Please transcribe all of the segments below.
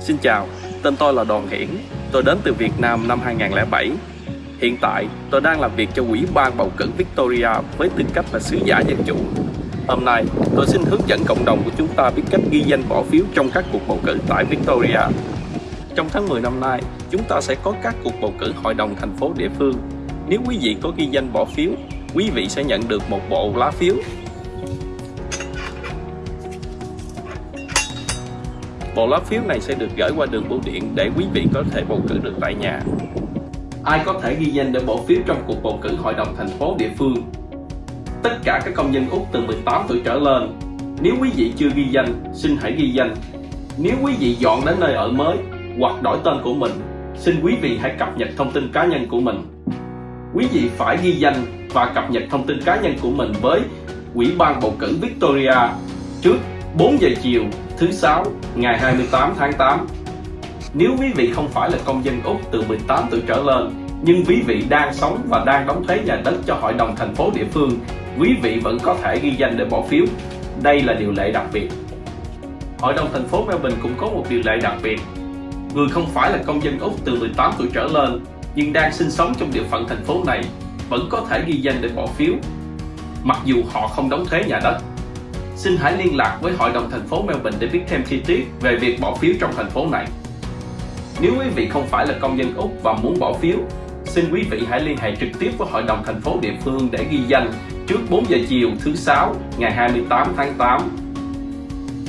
Xin chào, tên tôi là Đoàn Hiển. Tôi đến từ Việt Nam năm 2007. Hiện tại, tôi đang làm việc cho Ủy ban bầu cử Victoria với tư cách là sứ giả dân chủ. Hôm nay, tôi xin hướng dẫn cộng đồng của chúng ta biết cách ghi danh bỏ phiếu trong các cuộc bầu cử tại Victoria. Trong tháng 10 năm nay, chúng ta sẽ có các cuộc bầu cử hội đồng thành phố địa phương. Nếu quý vị có ghi danh bỏ phiếu, quý vị sẽ nhận được một bộ lá phiếu Bộ lá phiếu này sẽ được gửi qua đường bưu điện để quý vị có thể bầu cử được tại nhà. Ai có thể ghi danh để bỏ phiếu trong cuộc bầu cử hội đồng thành phố địa phương? Tất cả các công dân Úc từ 18 tuổi trở lên. Nếu quý vị chưa ghi danh, xin hãy ghi danh. Nếu quý vị dọn đến nơi ở mới hoặc đổi tên của mình, xin quý vị hãy cập nhật thông tin cá nhân của mình. Quý vị phải ghi danh và cập nhật thông tin cá nhân của mình với Ủy ban bầu cử Victoria trước 4 giờ chiều thứ sáu ngày 28 tháng 8. Nếu quý vị không phải là công dân Úc từ 18 tuổi trở lên, nhưng quý vị đang sống và đang đóng thuế nhà đất cho hội đồng thành phố địa phương, quý vị vẫn có thể ghi danh để bỏ phiếu. Đây là điều lệ đặc biệt. Hội đồng thành phố Melbourne cũng có một điều lệ đặc biệt. Người không phải là công dân Úc từ 18 tuổi trở lên, nhưng đang sinh sống trong địa phận thành phố này, vẫn có thể ghi danh để bỏ phiếu, mặc dù họ không đóng thuế nhà đất. Xin hãy liên lạc với Hội đồng thành phố Melbourne để biết thêm chi tiết về việc bỏ phiếu trong thành phố này. Nếu quý vị không phải là công dân Úc và muốn bỏ phiếu, xin quý vị hãy liên hệ trực tiếp với Hội đồng thành phố địa phương để ghi danh trước 4 giờ chiều thứ sáu ngày 28 tháng 8.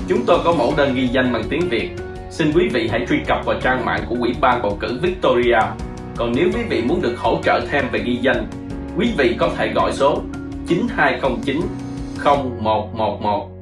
Chúng tôi có mẫu đơn ghi danh bằng tiếng Việt. Xin quý vị hãy truy cập vào trang mạng của Ủy ban bầu cử Victoria. Còn nếu quý vị muốn được hỗ trợ thêm về ghi danh, quý vị có thể gọi số 9209 0111